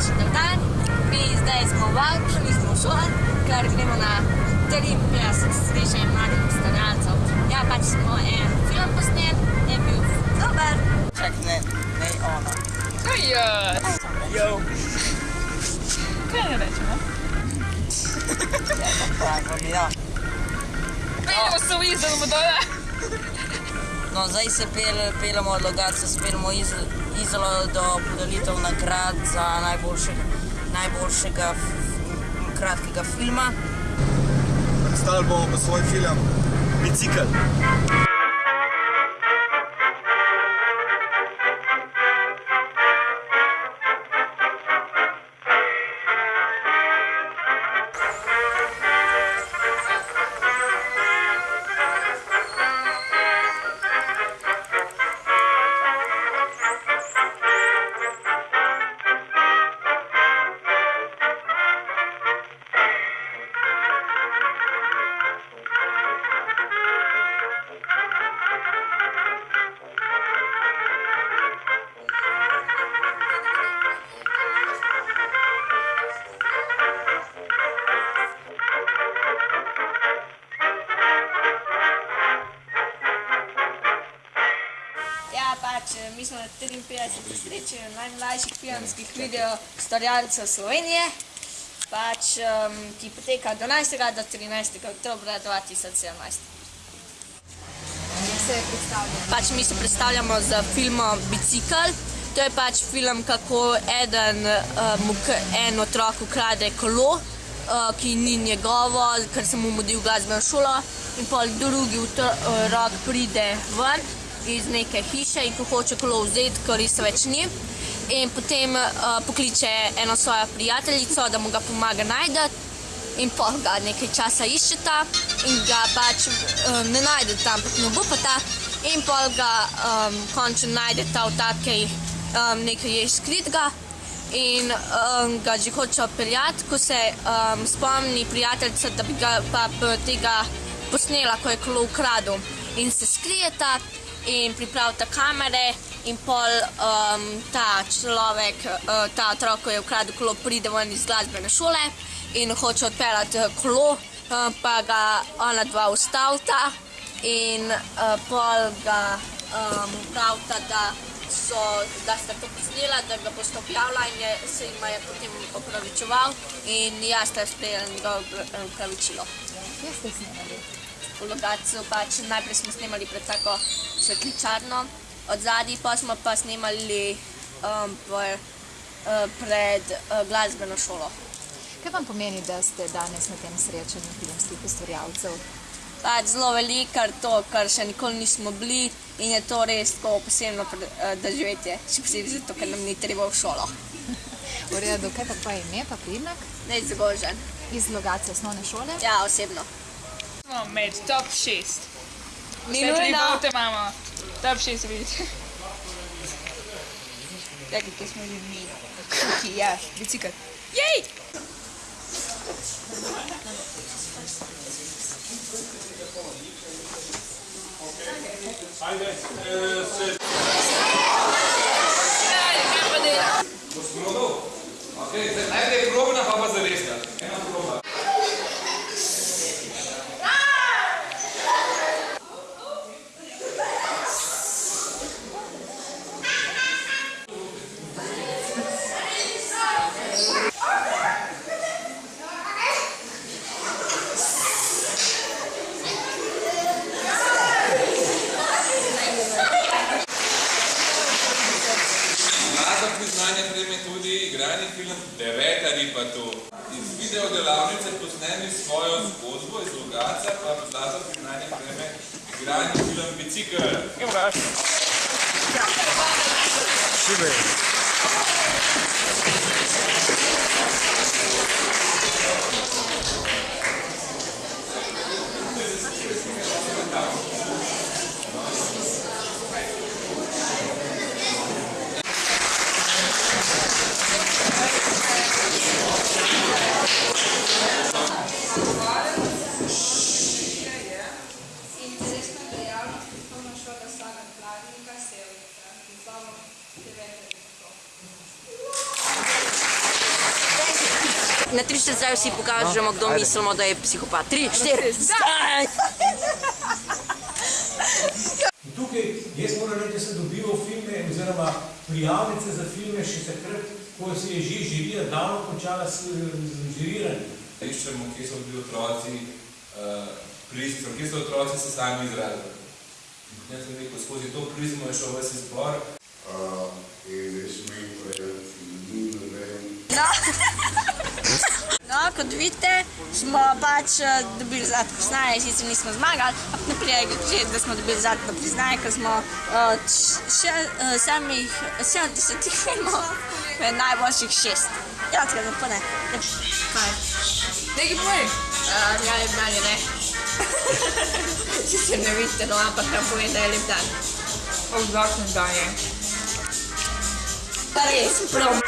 današnji dan. Mi zdaj smo v Avkšali, smo v Šohan, kar gremo na 53 srečanj mladih ustvarjalcev. Ja, pač smo en film posnel, je bil dober. Čak, ne, ne ona. No jaz. Jo. Kaj ne rečemo? Ja, pa pravi, ja. Vidimo se v izdelmu dole. No, zdaj se pel, peljemo od lokacije, se peljemo iz Izolo do podelitev nagrad za najboljšega, najboljšega f, kratkega filma. Pa svoj film Bicikl. Mi smo na 53 srečanju najmlajših filmskih video ustvarjalcev Slovenije, pač, um, ki poteka od 12. do 13. oktobra 2017. se. Pač mi se predstavljamo z filmom Bicikl. To je pač film, kako eden, um, en otrok ukrade kolo, uh, ki ni njegovo, ker se mu mudi v glasbeno šolo, in pol drugi otrok pride ven iz neke hiše in ko hoče kolo vzeti, ko res več ni. In potem uh, pokliče eno svojo prijateljico, da mu ga pomaga najti. In pol ga nekaj časa iščeta in ga pač um, ne najdeta, ampak ne bo pa ta. In pol ga um, končno najdeta v takej um, nekaj je skritega in um, ga že hoče peljati, ko se um, spomni prijateljica, da bi ga pa tega posnela, ko je kolo ukradel. In se skrijeta in pripravita kamere in pol um, ta človek, uh, ta otrok, ko je ukradel kolo, pride ven iz glasbene šole in hoče odpeljati eh, kolo, uh, pa ga ona dva ustavita in uh, pol ga um, pravita, da, so, da sta to posnela, da ga boste objavila in je, se jim je potem opravičeval in jaz sta sprejela njegovo opra- opravičilo. Kje ste snemali? V lokaciju pač najprej smo snemali pred tako svetličarno, od zadaj pa smo pa snemali um, p, uh, pred uh, glasbeno šolo. Kaj vam pomeni, da ste danes na tem srečanju filmskih ustvarjalcev? Pač zelo veliko, ker to, kar še nikoli nismo bili in je to res tako posebno pre- eh, doživetje, še posebej zato, ker nam ni treba v šolo. V redu, kaj pa pa ime, pa primek? Ne zgožen. Iz lokacije osnovne šole? Ja, osebno. Smo med top 6. Ni Vse tri nujno. imamo. Top 6 vidite. Čakaj, kje smo že mi? Tukaj, ja, bicikl. Jej! Ajde, kaj pa dela? Okay, zdaj najprej probna, pa pa zaresna. Ena proba. Naša priznanje prejme tudi igrani film Deveta ripa tu. Iz video delavnice posnemi svojo zgodbo iz Logaca, pa zlato priznanje prejme igrani film Bicikl. Evo ga. Šibej. Na 3-4 zdaj vsi pokažemo, kdo mislimo, da je psihopat. 3, 4, zdaj! In tukaj jaz moram reči, da sem dobival filme oziroma prijavnice za filme še takrat, ko se je že žirija davno končala s žiriranjem. Iščemo, kje so bili otroci, uh, prizmo, kje so otroci se sami izrazili. Jaz sem rekel, skozi to prizmo je šel ves izbor. Uh, in jaz povedati, ni kot vidite, smo pač eh, dobili zlato priznanje, sicer nismo zmagali, ampak ne prije, že, da smo dobili zlato priznanje, ker smo uh, še uh, samih 70 filmov med najboljših šest. Ja, tako da pa ne. Kaj? Nekaj povej. Ja, lep dan je ne. Sicer ne vidite, no, ampak nam povem, da je lep dan. Odvračen dan je. Era pronto.